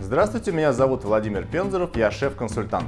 Здравствуйте, меня зовут Владимир Пензеров, я шеф-консультант.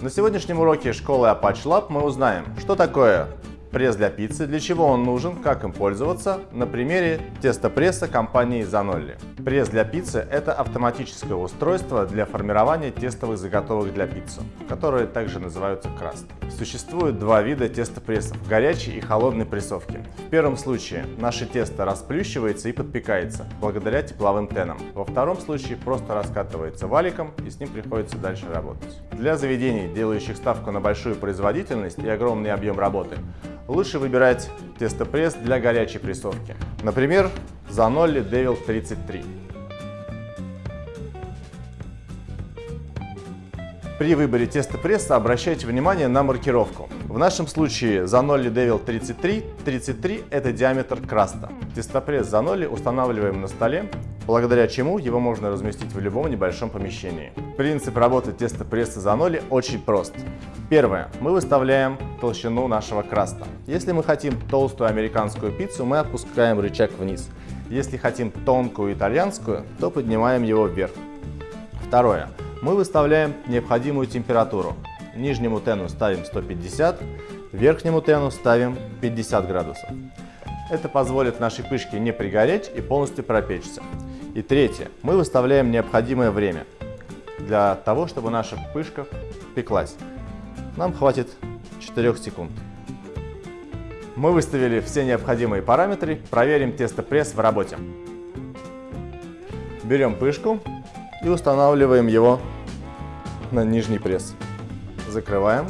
На сегодняшнем уроке школы Apache Lab мы узнаем, что такое пресс для пиццы, для чего он нужен, как им пользоваться, на примере тестопресса компании Zanolli. Пресс для пиццы – это автоматическое устройство для формирования тестовых заготовок для пиццы, которые также называются краст. Существует два вида тестопрессов – горячей и холодной прессовки. В первом случае наше тесто расплющивается и подпекается благодаря тепловым тенам. Во втором случае просто раскатывается валиком и с ним приходится дальше работать. Для заведений, делающих ставку на большую производительность и огромный объем работы, лучше выбирать тестопресс для горячей прессовки. Например, Zanolli Devil 33. При выборе тестопресса обращайте внимание на маркировку. В нашем случае Zanolli Devil 33, 33 это диаметр краста. Тестопресс Zanolli устанавливаем на столе, благодаря чему его можно разместить в любом небольшом помещении. Принцип работы тестопресса Zanolli очень прост. Первое. Мы выставляем толщину нашего краста. Если мы хотим толстую американскую пиццу, мы опускаем рычаг вниз. Если хотим тонкую итальянскую, то поднимаем его вверх. Второе мы выставляем необходимую температуру. Нижнему тену ставим 150, верхнему тену ставим 50 градусов. Это позволит нашей пышке не пригореть и полностью пропечься. И третье, мы выставляем необходимое время для того, чтобы наша пышка пеклась. Нам хватит 4 секунд. Мы выставили все необходимые параметры, проверим тестопресс в работе. Берем пышку и устанавливаем его на нижний пресс. Закрываем.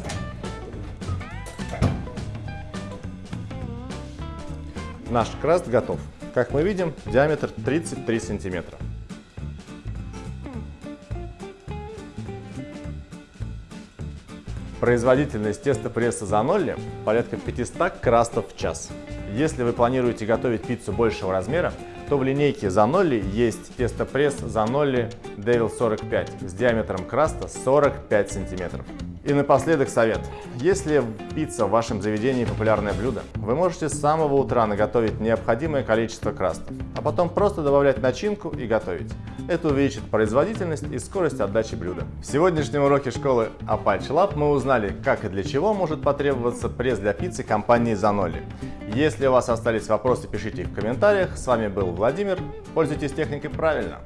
Наш краст готов. Как мы видим, диаметр 33 сантиметра. Производительность тестопресса Zanolli порядка 500 крастов в час. Если вы планируете готовить пиццу большего размера, то в линейке Zanolli есть тестопресс Zanolli Devil 45 с диаметром краста 45 сантиметров. И напоследок совет. Если пицца в вашем заведении популярное блюдо, вы можете с самого утра наготовить необходимое количество крастов, а потом просто добавлять начинку и готовить. Это увеличит производительность и скорость отдачи блюда. В сегодняшнем уроке школы Apache Lab мы узнали, как и для чего может потребоваться пресс для пиццы компании Zanolli. Если у вас остались вопросы, пишите их в комментариях. С вами был Владимир. Пользуйтесь техникой правильно.